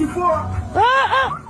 媳妇儿啊啊。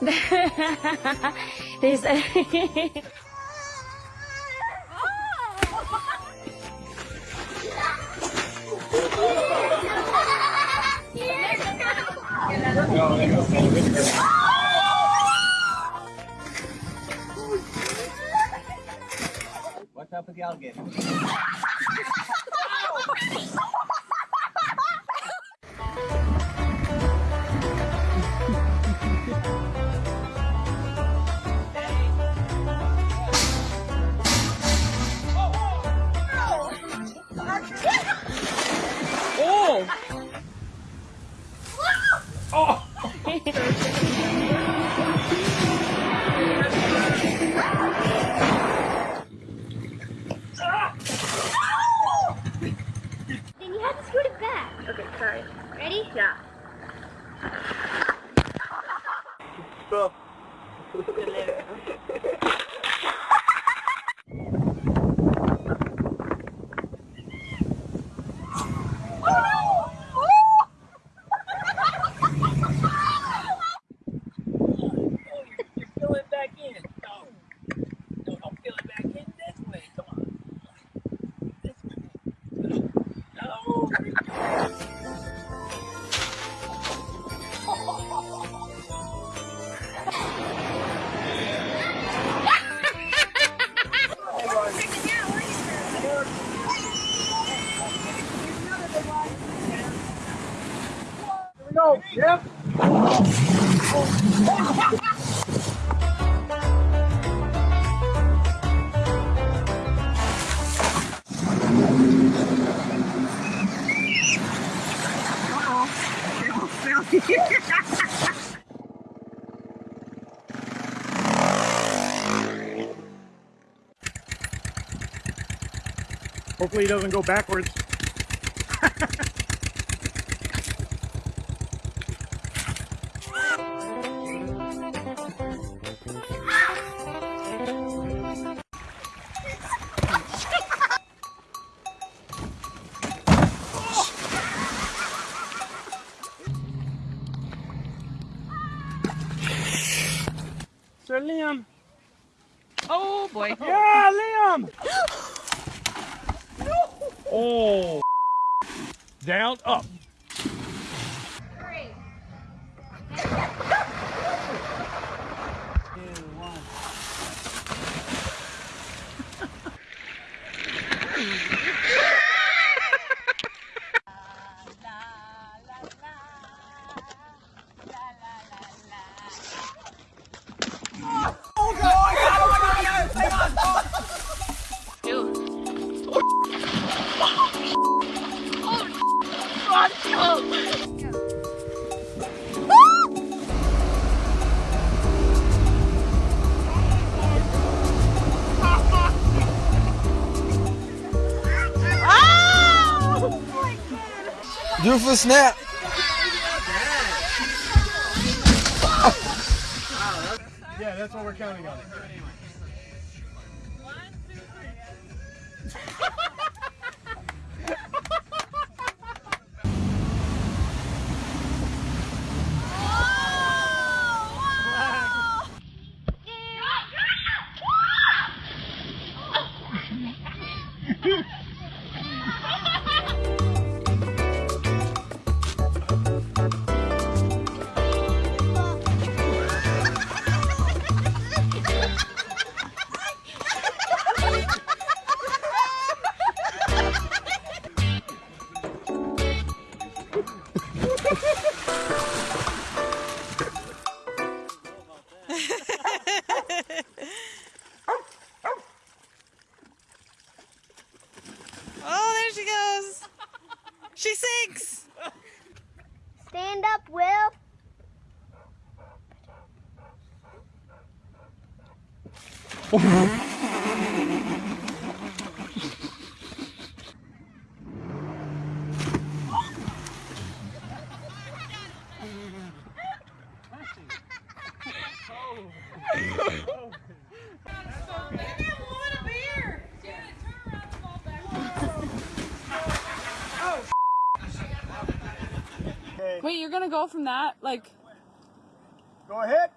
There's a... What's up with the alligator? go. Hopefully he doesn't go backwards. Sir Liam. Oh boy. Yeah, Liam. Oh. Down, up. Do for snap. Yeah, that's what we're counting on. She sinks. Stand up, Will. Wait, you're gonna go from that like Go ahead.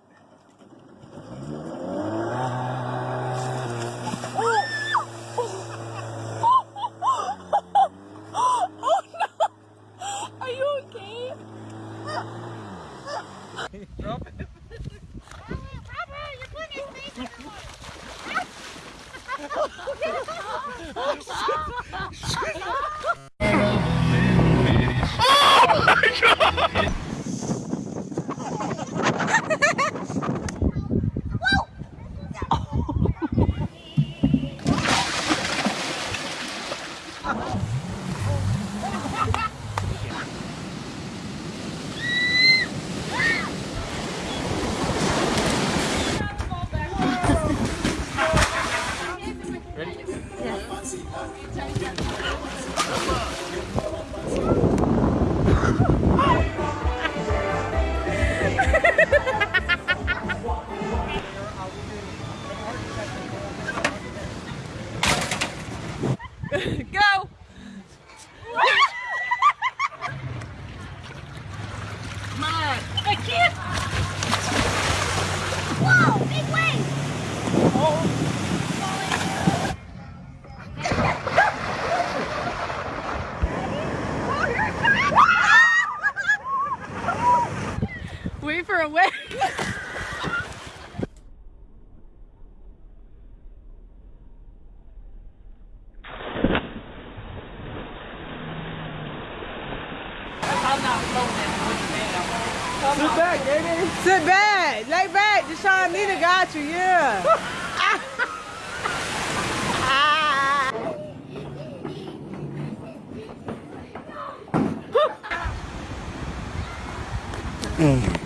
Sit back, baby. Sit back. Lay back. Deshaun Nina got you. Yeah.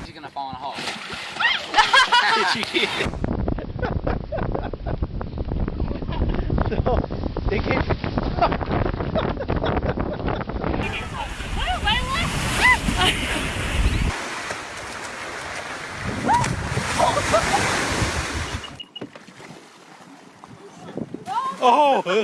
She's gonna fall in a hole. You're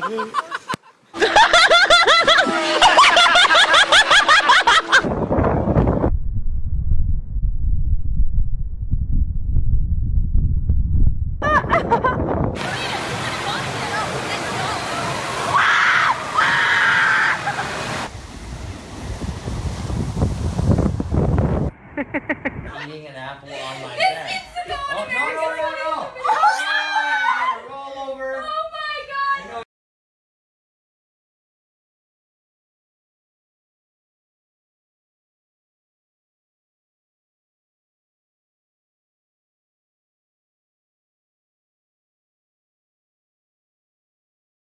gonna have to go on like that. Oh, no, no,